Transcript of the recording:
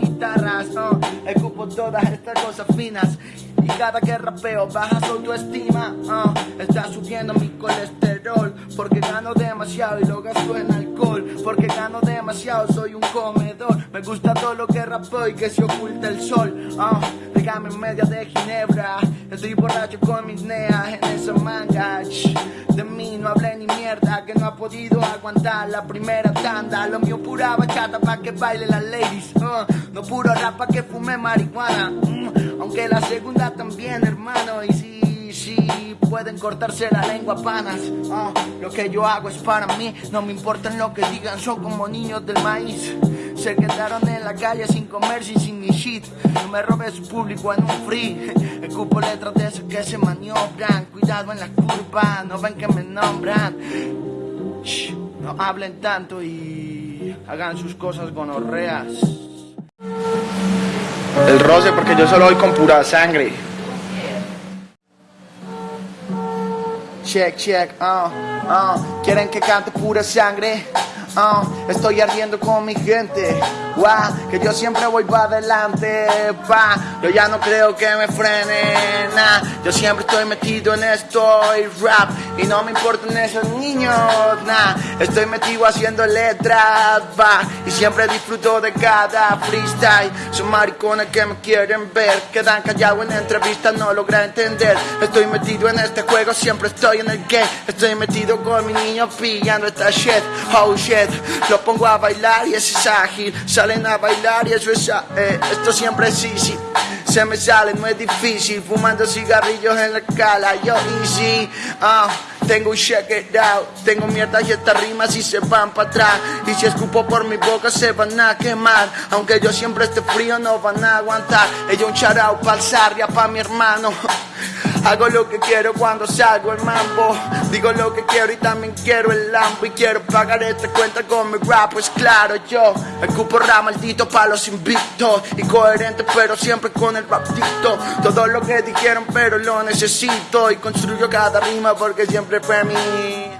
guitarras, no, escupo todas estas cosas finas. Y cada que rapeo baja su autoestima, uh, está subiendo mi colesterol. Porque gano demasiado y lo gasto en alcohol. Porque gano demasiado, soy un comedor. Me gusta todo lo que rapeo y que se oculta el sol. Uh, Déjame en medio de Ginebra. Estoy borracho con mis neas en esa manga. de mí no hablé ni mierda, que no ha podido aguantar la primera tanda. Lo mío pura bachata pa' que baile las ladies. Uh, no puro rap pa' que fume marihuana. Aunque la segunda también, hermano. Y sí, sí, pueden cortarse la lengua panas. Uh, lo que yo hago es para mí. No me importa lo que digan, son como niños del maíz. Se quedaron en la calle sin comer y sin ni shit. No me robé su público en un free. Escupo letras de esos que se maniobran. Cuidado en la curva, no ven que me nombran. Shh, no hablen tanto y hagan sus cosas gonorreas. El roce porque yo solo voy con pura sangre. Check, check, uh, uh. Quieren que cante pura sangre. Uh, estoy ardiendo con mi gente. Wow, que yo siempre voy para adelante. Pa, yo ya no creo que me frenen. Nah, yo siempre estoy metido en esto y rap. Y no me importan esos niños. Nah, estoy metido haciendo letras. Va, y siempre disfruto de cada freestyle. Son maricones que me quieren ver. Quedan callados en entrevistas, no logra entender. Estoy metido en este juego, siempre estoy en el game. Estoy metido con mi niño pillando esta shit. Oh shit. Lo pongo a bailar y eso es ágil. Salen a bailar y eso es. Eh, esto siempre es easy. Se me sale, no es difícil. Fumando cigarrillos en la escala. Yo easy. Uh, tengo un check it out. Tengo mierda y estas rimas y se van para atrás. Y si escupo por mi boca se van a quemar. Aunque yo siempre esté frío, no van a aguantar. Ella un charao para el pa' mi hermano. Hago lo que quiero cuando salgo el mambo. Digo lo que quiero y también quiero el lampo. Y quiero pagar esta cuenta con mi rap, pues claro, yo escupo rap maldito pa' los invictos. Y coherente, pero siempre con el raptito. Todo lo que dijeron, pero lo necesito. Y construyo cada rima porque siempre fue mi.